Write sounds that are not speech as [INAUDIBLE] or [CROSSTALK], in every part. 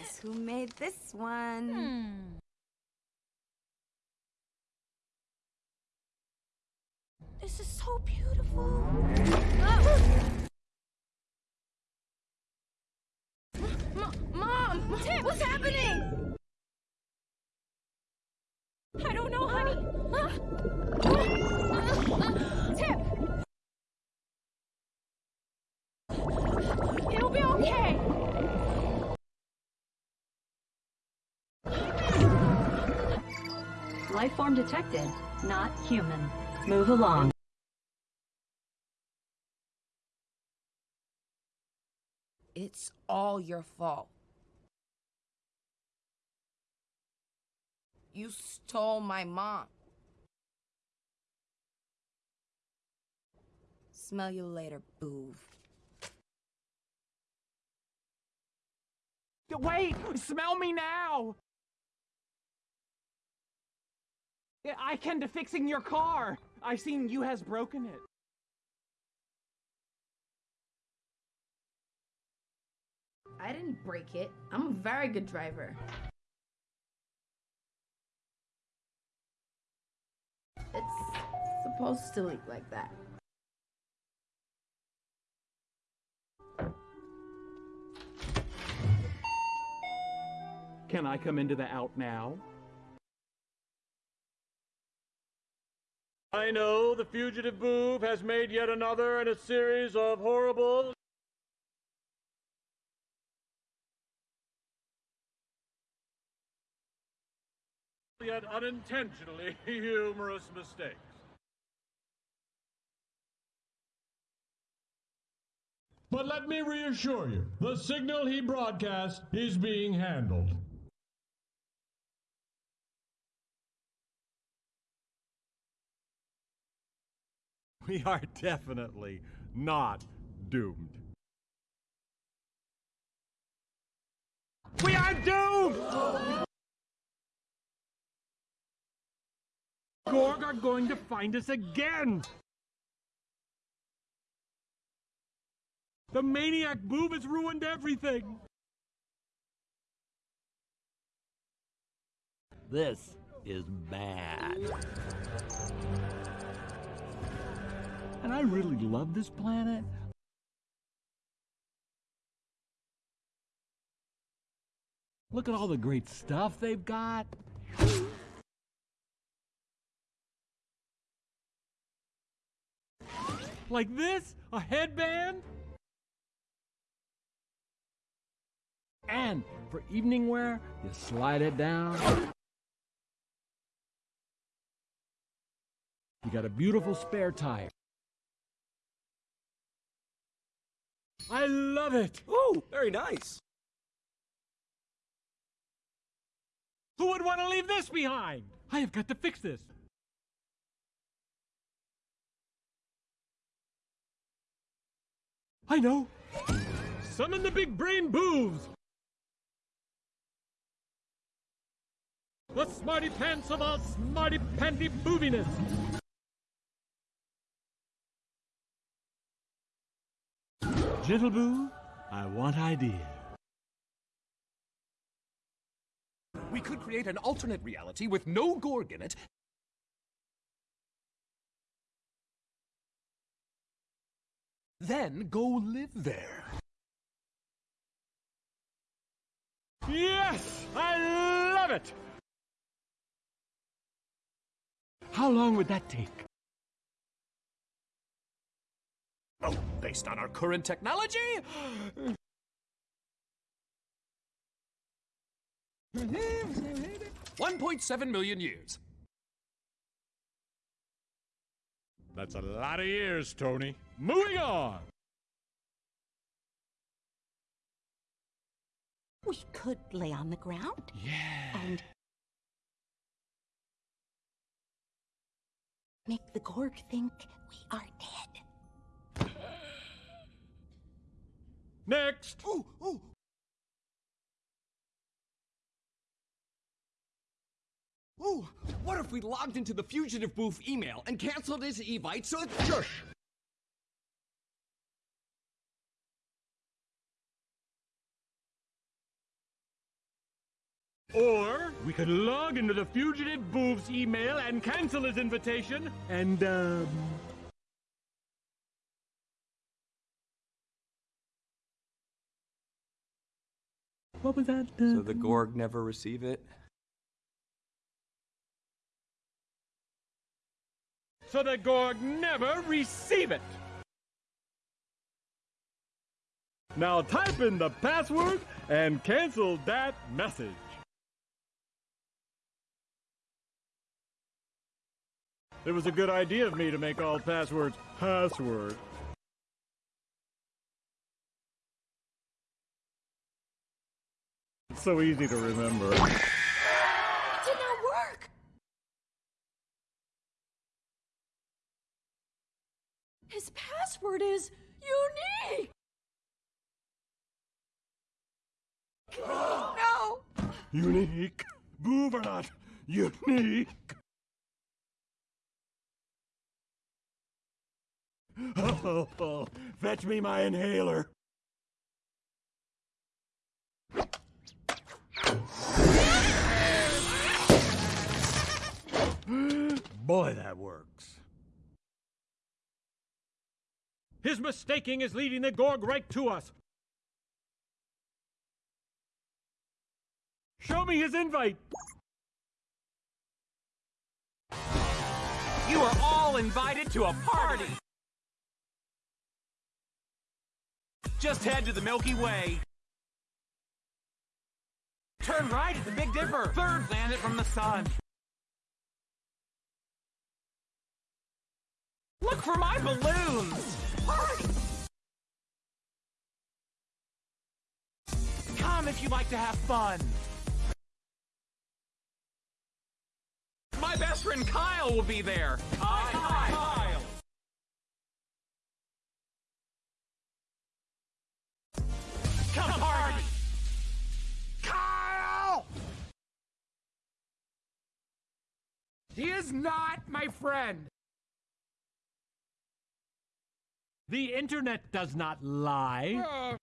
Guess who made this one? Hmm. This is so beautiful. Mom! Tim, what's happening? I don't know, honey. Tip! Life form detected. Not human. Move along. It's all your fault. You stole my mom. Smell you later, boov. Wait! Smell me now! I can to fixing your car. I seen you has broken it. I didn't break it. I'm a very good driver. It's supposed to leak like that. Can I come into the out now? I know the fugitive boov has made yet another in a series of horrible. yet unintentionally [LAUGHS] humorous mistakes. But let me reassure you, the signal he broadcast is being handled. We are definitely not doomed. We are doomed! Gorg are going to find us again! The maniac boov has ruined everything! This is bad. I really love this planet. Look at all the great stuff they've got. Like this? A headband? And for evening wear, you slide it down. You got a beautiful spare tire. I love it! Oh, very nice. Who would want to leave this behind? I have got to fix this. I know. Summon the big brain boovs. The smarty pants of all smarty panty booviness. Gentle boo, I want idea. We could create an alternate reality with no Gorg in it. Then go live there. Yes! I love it! How long would that take? Oh, based on our current technology? One point seven million years. That's a lot of years, Tony. Moving on! We could lay on the ground. Yeah. And make the Gorg think we are dead. Next! Ooh, ooh. Ooh, what if we logged into the fugitive boov email and canceled his evite so it's shush? Or we could log into the fugitive Boov's email and cancel his invitation and, um. What was that? So the Gorg never receive it? so the Gorg never receive it. Now type in the password and cancel that message. It was a good idea of me to make all passwords password. It's so easy to remember. It did not work! His password is unique! No! Unique. Boob or not. Unique. Oh, oh, oh, fetch me my inhaler. Boy, that works. His mistaking is leading the Gorg right to us. Show me his invite. You are all invited to a party! Just head to the Milky Way. Turn right at the Big Dipper, third planet from the sun. Look for my balloons! Come if you like to have fun. My best friend Kyle will be there. Hi, Kyle. Come party. Kyle! He is not my friend. The internet does not lie. Uh.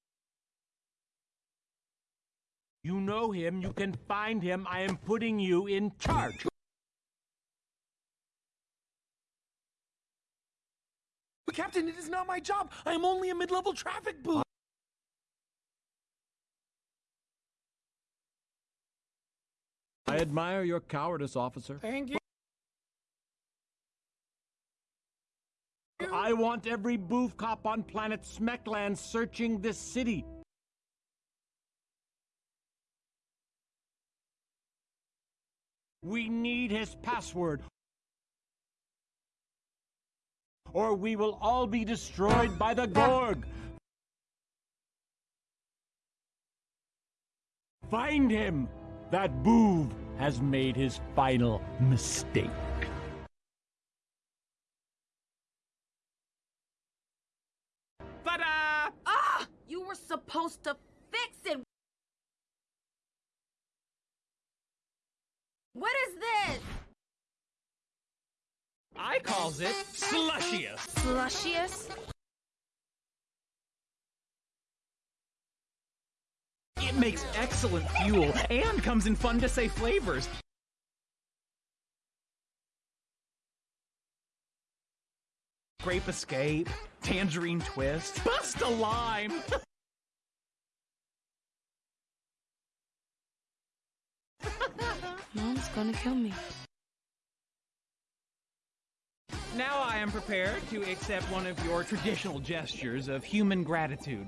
You know him, you can find him. I am putting you in charge. But Captain, it is not my job. I am only a mid-level traffic booth. I admire your cowardice, officer. Thank you. I want every boov cop on planet Smekland searching this city. We need his password. Or we will all be destroyed by the Gorg. Find him! That boov has made his final mistake. Supposed to fix it! What is this? I calls it Slushious. Slushious? It makes excellent fuel and comes in fun to say flavors. Grape Escape, Tangerine Twist, Bust a Lime. [LAUGHS] Mom's gonna kill me. Now I am prepared to accept one of your traditional gestures of human gratitude.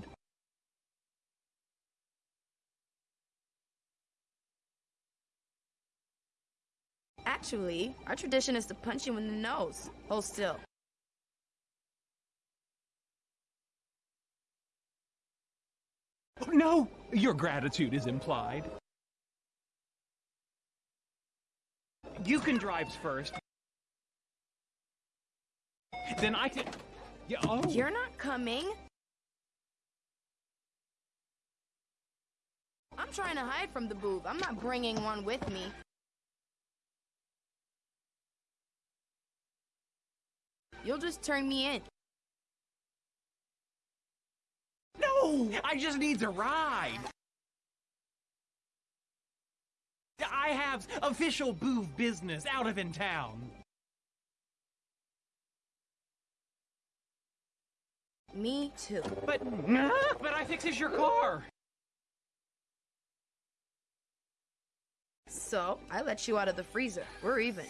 Actually, our tradition is to punch you in the nose. Hold still. Oh, no, your gratitude is implied. You can drive first. Then I can. Yeah, oh. You're not coming. I'm trying to hide from the boov. I'm not bringing one with me. You'll just turn me in. No, I just need to ride. I have official boov business out of in town. Me too. But, but I fixes your car. So, I let you out of the freezer. We're even.